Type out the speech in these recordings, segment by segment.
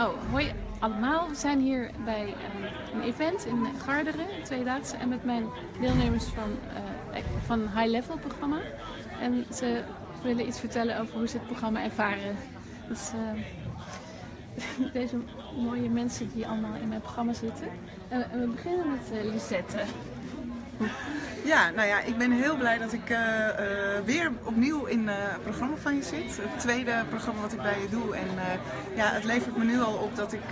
Oh, hoi allemaal. We zijn hier bij uh, een event in Garderen, tweedaagse, en met mijn deelnemers van, uh, van High Level programma. En ze willen iets vertellen over hoe ze het programma ervaren. Dus, deze mooie mensen die allemaal in mijn programma zitten. En we beginnen met Lisette. Ja, nou ja, ik ben heel blij dat ik uh, uh, weer opnieuw in uh, het programma van je zit. Het tweede programma wat ik bij je doe. En ja, het levert me nu al op dat ik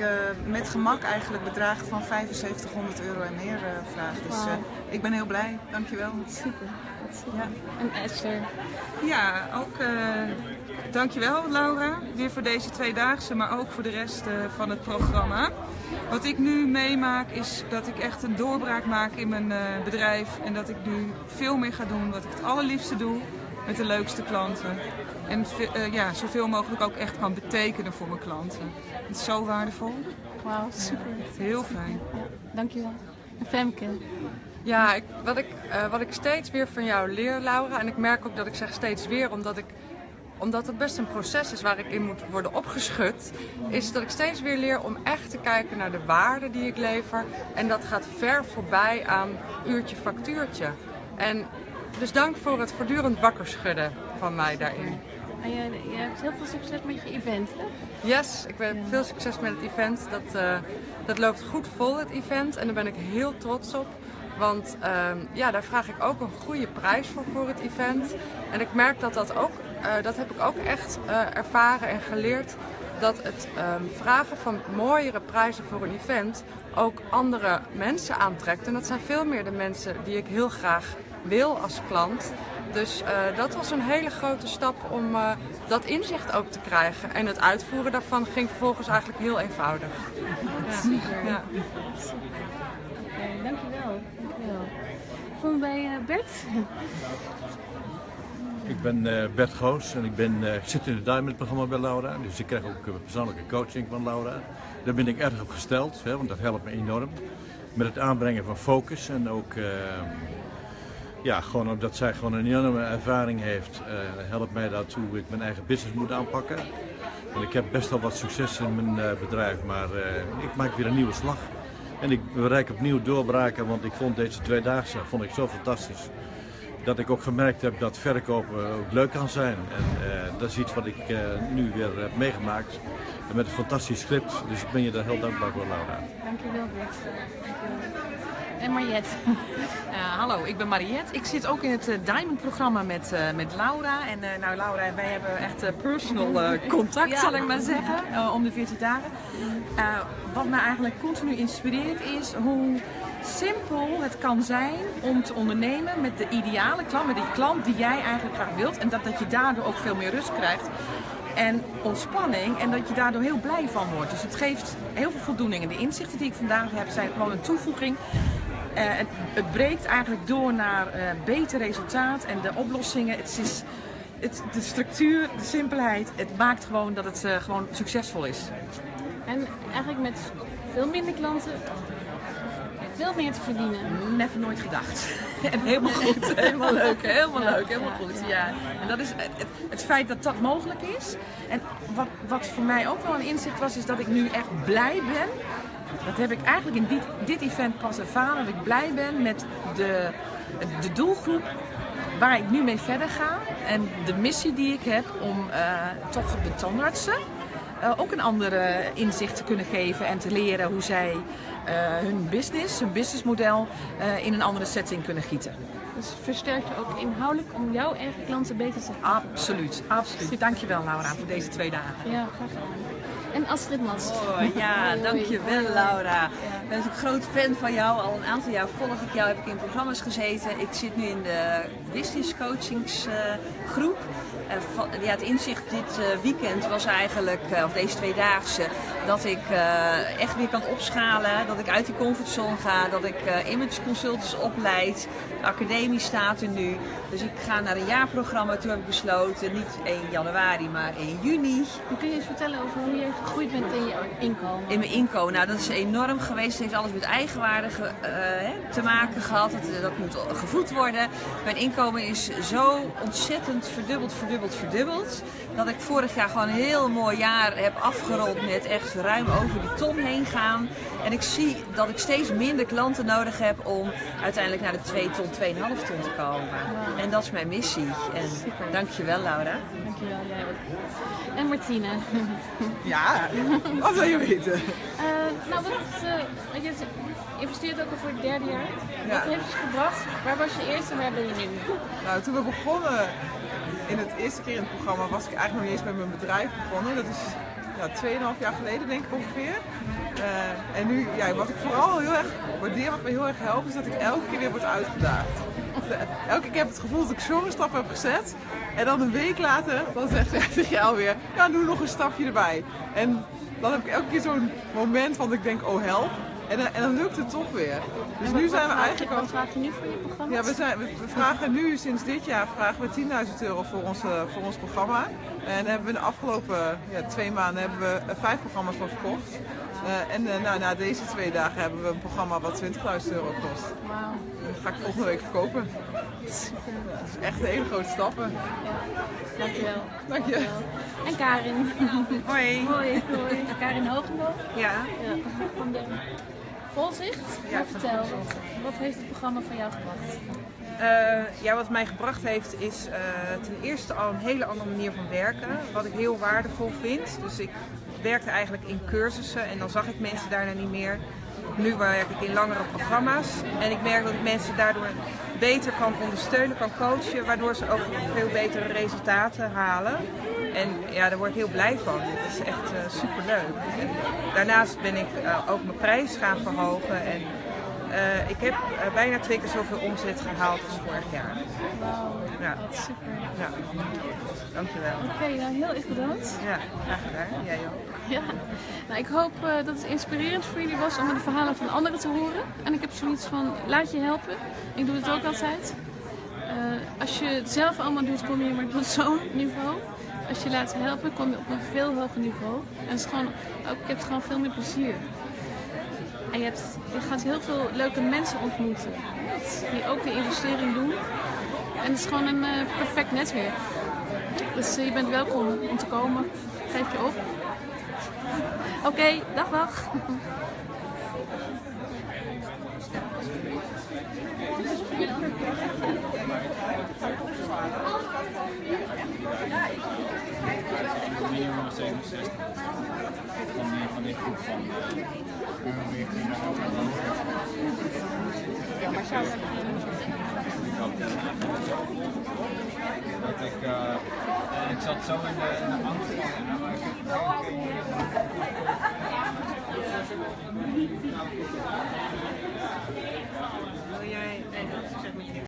met gemak eigenlijk bedragen van 7500 euro en meer vraag. Dus wow. ik ben heel blij. Dankjewel. Super. Ja. En Esther? Ja, ook dankjewel Laura. Weer voor deze tweedaagse, maar ook voor de rest van het programma. Wat ik nu meemaak is dat ik echt een doorbraak maak in mijn uh, bedrijf. En dat ik nu veel meer ga doen wat ik het allerliefste doe met de leukste klanten. En uh, ja, zoveel mogelijk ook echt kan betekenen voor mijn klanten. Het is zo waardevol. Wauw, super. Ja, heel fijn. Ja, dankjewel. En Femke? Ja, ik, wat, ik, uh, wat ik steeds weer van jou leer, Laura, en ik merk ook dat ik zeg steeds weer, omdat ik omdat het best een proces is waar ik in moet worden opgeschud, is dat ik steeds weer leer om echt te kijken naar de waarde die ik lever. En dat gaat ver voorbij aan uurtje factuurtje. En dus dank voor het voortdurend wakker schudden van mij daarin. En je, je hebt heel veel succes met je event, hè? Yes, ik heb veel succes met het event. Dat, uh, dat loopt goed vol, het event. En daar ben ik heel trots op. Want uh, ja, daar vraag ik ook een goede prijs voor, voor het event. En ik merk dat dat ook dat heb ik ook echt uh, ervaren en geleerd. Dat het um, vragen van mooiere prijzen voor een event ook andere mensen aantrekt. En dat zijn veel meer de mensen die ik heel graag wil als klant. Dus uh, dat was een hele grote stap om dat inzicht ook te krijgen. En het uitvoeren daarvan ging vervolgens eigenlijk heel eenvoudig. Ja, super. Ja. Okay, dankjewel. dankjewel. Kom bij Bert. Ik ben uh, Bert Goos en ik ben, uh, zit in het Diamond programma bij Laura. Dus ik krijg ook uh, persoonlijke coaching van Laura. Daar ben ik erg op gesteld, hè, want dat helpt me enorm. Met het aanbrengen van focus en ook ja, gewoon omdat zij gewoon een enorme ervaring heeft, helpt mij dat hoe ik mijn eigen business moet aanpakken. En ik heb best wel wat succes in mijn bedrijf, maar ik maak weer een nieuwe slag. En ik bereik opnieuw doorbraken, want ik vond deze tweedaagse vond ik zo fantastisch dat ik ook gemerkt heb dat verkopen ook leuk kan zijn. En uh, dat is iets wat ik uh, nu weer heb meegemaakt. En met een fantastisch script. Dus ik ben je daar heel dankbaar voor, Laura. Dankjewel, Bert. En Mariette. Uh, hallo, ik ben Mariette. Ik zit ook in het Diamond-programma met, met Laura. En nou, Laura en wij hebben echt personal contact, ja. zal ik maar zeggen, om de 14 dagen. wat me eigenlijk continu inspireert is hoe simpel het kan zijn om te ondernemen met de ideale klant, met die klant die jij eigenlijk graag wilt. En dat, dat je daardoor ook veel meer rust krijgt en ontspanning en dat je daardoor heel blij van wordt. Dus het geeft heel veel voldoening. En de inzichten die ik vandaag heb zijn gewoon een toevoeging. Uh, het, het, breekt eigenlijk door naar uh, beter resultaat en de oplossingen. Het is het, de structuur, de simpelheid, het maakt gewoon dat het uh, gewoon succesvol is. En eigenlijk met veel minder klanten veel meer te verdienen. Never nooit gedacht. en helemaal goed, helemaal leuk, helemaal leuk, helemaal goed. Ja. En dat is het, het, feit dat dat mogelijk is. En wat, wat voor mij ook wel een inzicht was, is dat ik nu echt blij ben. Dat heb ik eigenlijk in dit, dit event pas ervaren. Dat ik blij ben met de, de doelgroep waar ik nu mee verder ga. En de missie die ik heb om uh, toch de tandartsen uh, ook een andere inzicht te kunnen geven en te leren hoe zij hun business, hun businessmodel uh, in een andere setting kunnen gieten. Dus versterkt je ook inhoudelijk om jouw eigen klanten beter te helpen? Absoluut, absoluut. Dankjewel Laura voor deze twee dagen. Ja, graag gedaan. En Astrid Mats. Oh, ja, dankjewel Laura. Ik ben een groot fan van jou. Al een aantal jaar volg ik jou, heb ik in programma's gezeten. Ik zit nu in de business coachingsgroep. Uh, ja, het inzicht dit uh, weekend was eigenlijk, uh, of deze tweedaagse, dat ik echt weer kan opschalen. Dat ik uit die comfortzone ga. Dat ik image consultants opleid. De academie staat er nu. Dus ik ga naar een jaarprogramma. Toen heb ik besloten, niet 1 januari, maar 1 juni. Kun je eens vertellen over hoe je gegroeid bent in je inkomen? In mijn inkomen. Nou, dat is enorm geweest. Het heeft alles met eigenwaarde ge, uh, te maken gehad. Dat, dat moet gevoed worden. Mijn inkomen is zo ontzettend verdubbeld, verdubbeld verdubbeld. Dat ik vorig jaar gewoon een heel mooi jaar heb afgerond met echt ruim over die ton heen gaan. En ik zie dat ik steeds minder klanten nodig heb om uiteindelijk naar de 2 ton, 2,5 ton te komen. En dat is mijn missie. En dankjewel Laura. Dankjewel, jij ook. En Martine. Ja, wat wil je weten? Eh, nou, wat, uh, je investeert ook al voor het derde jaar. Ja. Wat heeft je gebracht? Waar was je eerst en waar ben je nu? Nou, toen we begonnen in het eerste keer in het programma was ik eigenlijk nog niet eens met mijn bedrijf begonnen. Dat is ja, 2,5 jaar geleden denk ik ongeveer. Uh, en nu, ja, wat ik vooral heel erg waardeer, wat me heel erg helpt, is dat ik elke keer weer word uitgedaagd. Elke keer heb ik het gevoel dat ik zo'n stap heb gezet. En dan een week later, dan zegt, zeg je alweer, ja, doe nog een stapje erbij. En dan heb ik elke keer zo'n moment van dat ik denk, oh help. En, en dan lukt het toch weer. Dus nu zijn we eigenlijk al... Wat vraag je nu voor je programma? Ja, we, zijn, we vragen nu sinds dit jaar vragen we 10.000 euro voor ons, voor ons programma. En hebben we de afgelopen ja, twee maanden hebben we vijf programma's van verkocht. Uh, en uh, nou, na deze twee dagen hebben we een programma wat 20.000 euro kost. Wauw. Dat ga ik volgende week verkopen. Super. Dat is echt hele grote stappen. Ja. Dankjewel. Dank je. Dankjewel. En Karin. Hoi. Hoi. Hoi. Karin Hogenboom. Ja. ja. Van de Volzicht. Ja, vertel, wat, wat heeft het programma van jou gebracht? Uh, ja, wat mij gebracht heeft is uh, ten eerste al een hele andere manier van werken. Wat ik heel waardevol vind. Dus ik werkte eigenlijk in cursussen en dan zag ik mensen daarna niet meer. Nu werk ik in langere programma's en ik merk dat ik mensen daardoor beter kan ondersteunen, kan coachen, waardoor ze ook veel betere resultaten halen. En ja, daar word ik heel blij van. Het is echt uh, superleuk. Daarnaast ben ik uh, ook mijn prijs gaan verhogen en ik heb uh, bijna twee keer zoveel omzet gehaald als vorig jaar. Wauw, ja. super. Ja. Dankjewel. Oké, okay, nou heel erg bedankt. Ja, graag gedaan. Jij ook. Ja. Nou, ik hoop uh, dat het inspirerend voor jullie was om de verhalen van anderen te horen. En ik heb zoiets van, laat je helpen. Ik doe het ook altijd. als je het zelf allemaal doet, kom je maar tot zo'n niveau. Als je laat helpen, kom je op een veel hoger niveau. En het is gewoon, ook, je hebt gewoon veel meer plezier. En je, hebt, gaat heel veel leuke mensen ontmoeten die ook de investering doen. En het is gewoon een uh, perfect netwerk. Dus uh, je bent welkom om te komen. Geef je op. Oké, dag dag. minimum 67 van die, groep van dat ik, uh, ik zat zo in de, in de angst. Wil jij, eh,